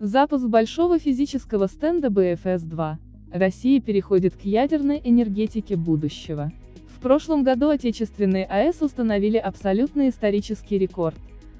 Запуск большого физического стенда БФС-2. Россия переходит к ядерной энергетике будущего. В прошлом году отечественные АЭС установили абсолютный исторический рекорд,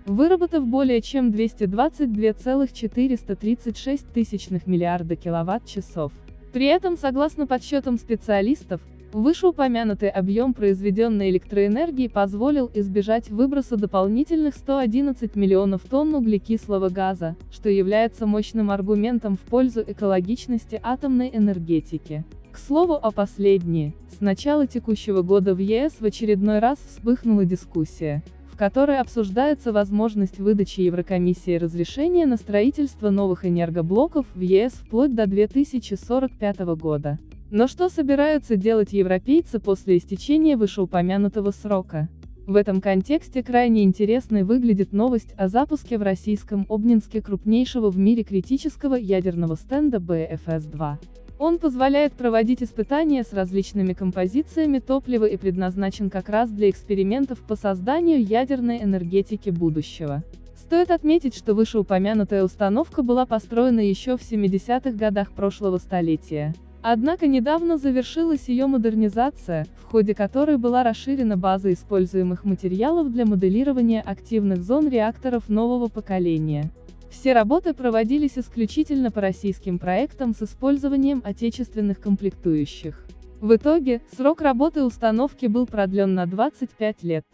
выработав более чем 222,436 тысячных миллиарда киловатт-часов. При этом, согласно подсчетам специалистов, Вышеупомянутый объем произведенной электроэнергии позволил избежать выброса дополнительных 111 миллионов тонн углекислого газа, что является мощным аргументом в пользу экологичности атомной энергетики. К слову о последней, с начала текущего года в ЕС в очередной раз вспыхнула дискуссия, в которой обсуждается возможность выдачи Еврокомиссии разрешения на строительство новых энергоблоков в ЕС вплоть до 2045 года. Но что собираются делать европейцы после истечения вышеупомянутого срока? В этом контексте крайне интересной выглядит новость о запуске в российском Обнинске крупнейшего в мире критического ядерного стенда БФС-2. Он позволяет проводить испытания с различными композициями топлива и предназначен как раз для экспериментов по созданию ядерной энергетики будущего. Стоит отметить, что вышеупомянутая установка была построена еще в 70-х годах прошлого столетия. Однако недавно завершилась ее модернизация, в ходе которой была расширена база используемых материалов для моделирования активных зон реакторов нового поколения. Все работы проводились исключительно по российским проектам с использованием отечественных комплектующих. В итоге, срок работы установки был продлен на 25 лет.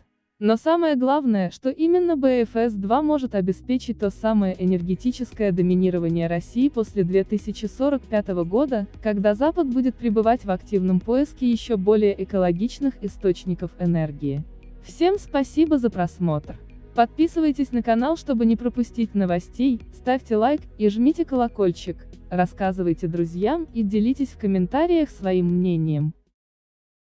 Но самое главное, что именно БФС-2 может обеспечить то самое энергетическое доминирование России после 2045 года, когда Запад будет пребывать в активном поиске еще более экологичных источников энергии. Всем спасибо за просмотр. Подписывайтесь на канал, чтобы не пропустить новостей, ставьте лайк и жмите колокольчик, рассказывайте друзьям и делитесь в комментариях своим мнением.